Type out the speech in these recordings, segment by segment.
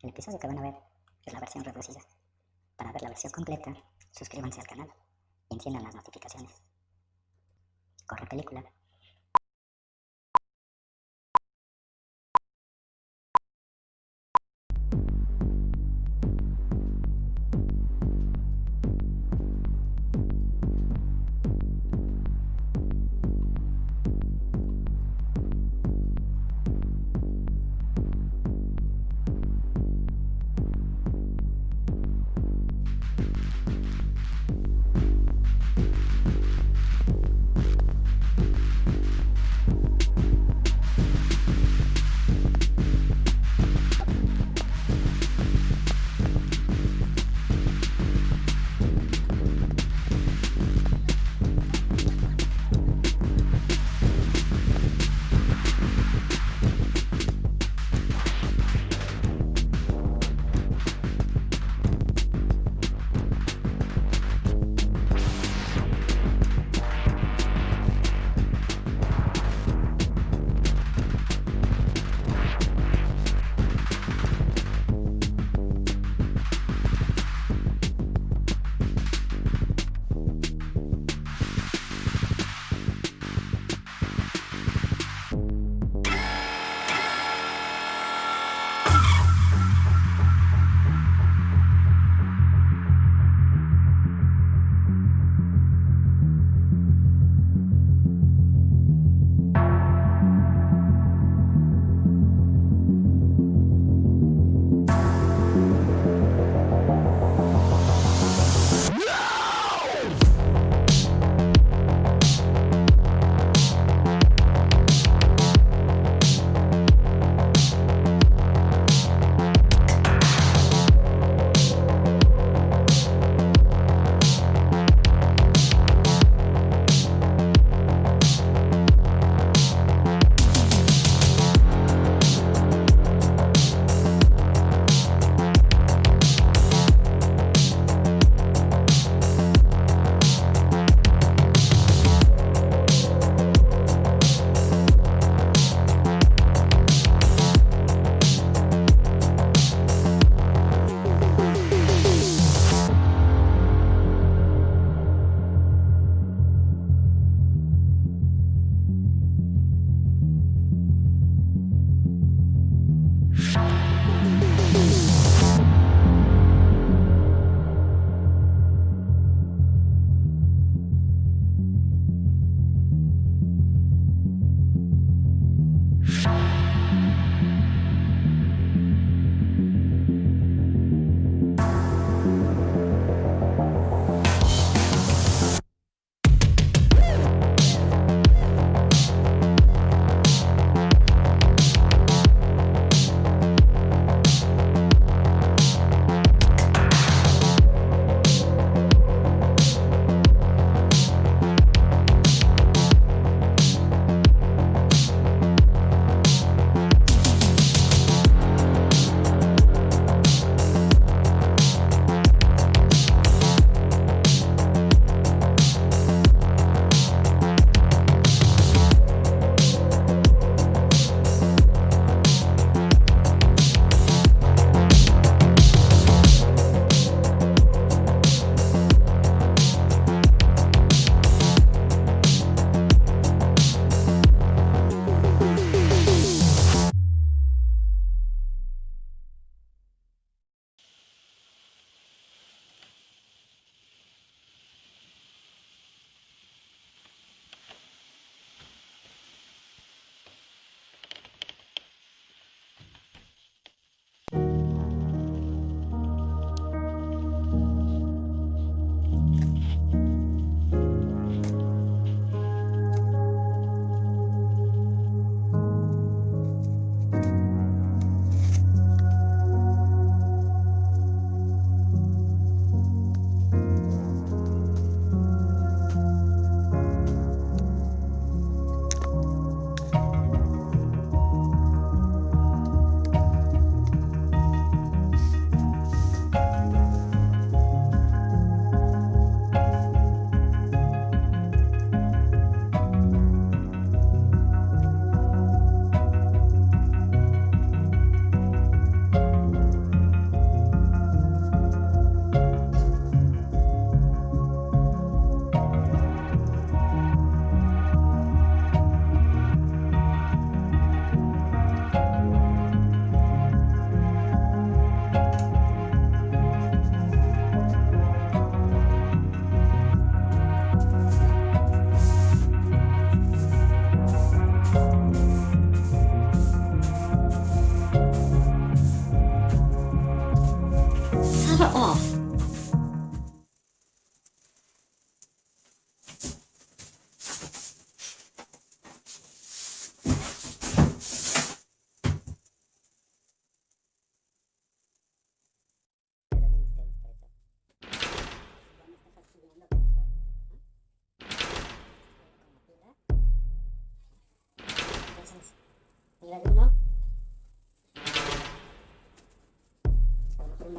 El episodio que van a ver es la versión reducida. Para ver la versión completa, suscríbanse al canal y enciendan las notificaciones. Corre película.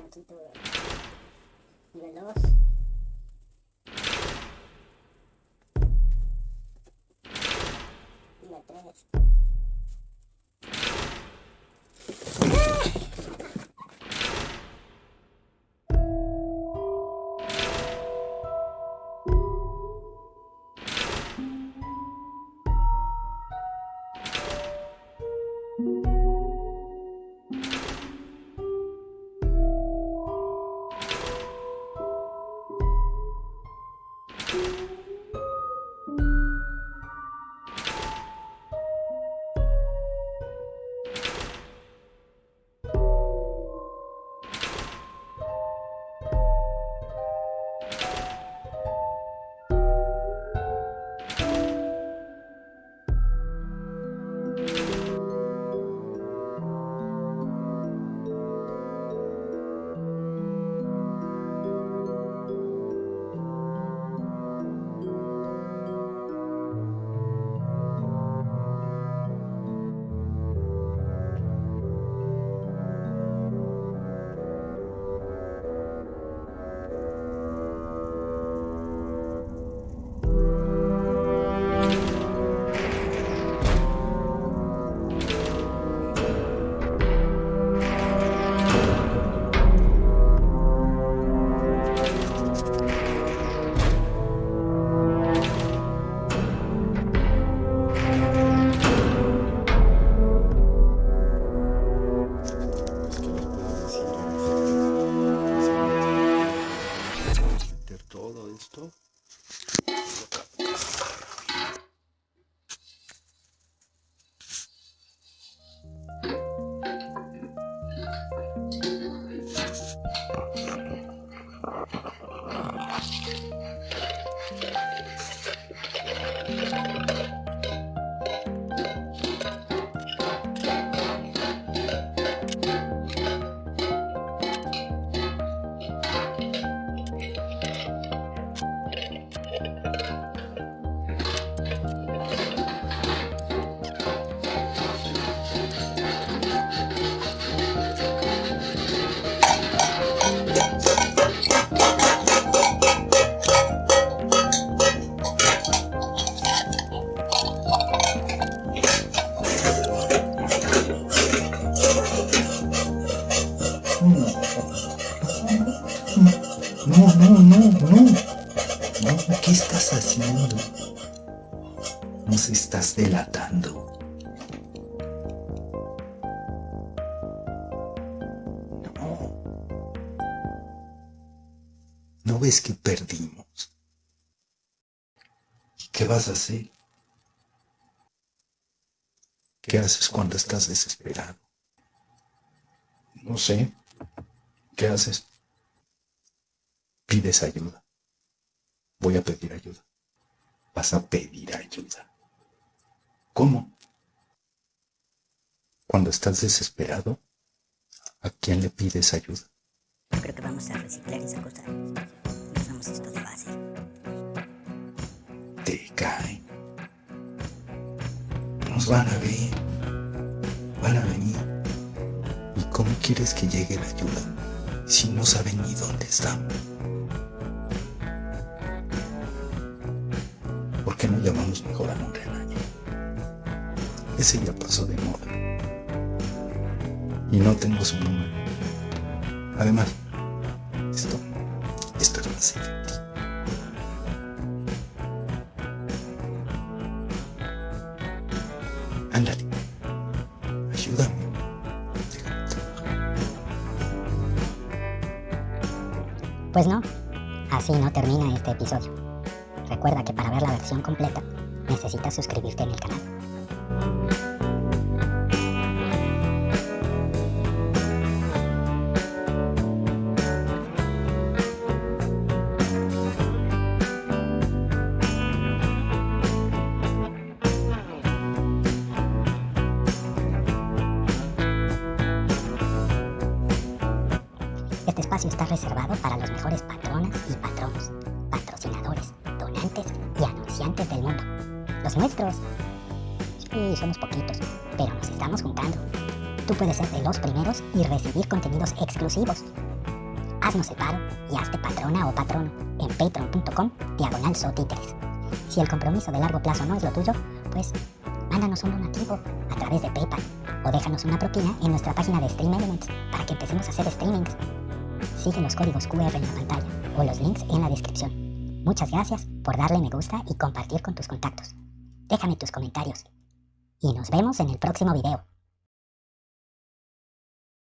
Poquito. Nivel 2. Nivel 3. No, Delatando. No. ¿No ves que perdimos? ¿Qué vas a hacer? ¿Qué haces cuando estás desesperado? No sé. ¿Qué haces? Pides ayuda. Voy a pedir ayuda. Vas a pedir ayuda. ¿Cómo? Cuando estás desesperado, ¿a quién le pides ayuda? Yo creo que vamos a reciclar esa cosa. Usamos esto de base. Te caen. Nos van a ver. Van a venir. ¿Y cómo quieres que llegue la ayuda si no saben ni dónde estamos? ¿Por qué no llamamos mejor a rebaño? Ese ya pasó de moda. Y no tengo su número. Además, esto, esto es más efectivo. Ándale. Ayúdame. Pues no, así no termina este episodio. Recuerda que para ver la versión completa necesitas suscribirte en el canal. Espacio está reservado para los mejores patronas y patronos, patrocinadores, donantes y anunciantes del mundo. Los nuestros. Sí, somos poquitos, pero nos estamos juntando. Tú puedes ser de los primeros y recibir contenidos exclusivos. haznos el paro y hazte patrona o patrono en patreon.com diagonal sotíteres. Si el compromiso de largo plazo no es lo tuyo, pues mándanos un donativo a través de PayPal o déjanos una propina en nuestra página de Stream Elements para que empecemos a hacer streamings. Sigue los códigos QR en la pantalla o los links en la descripción. Muchas gracias por darle me gusta y compartir con tus contactos. Déjame tus comentarios. Y nos vemos en el próximo video.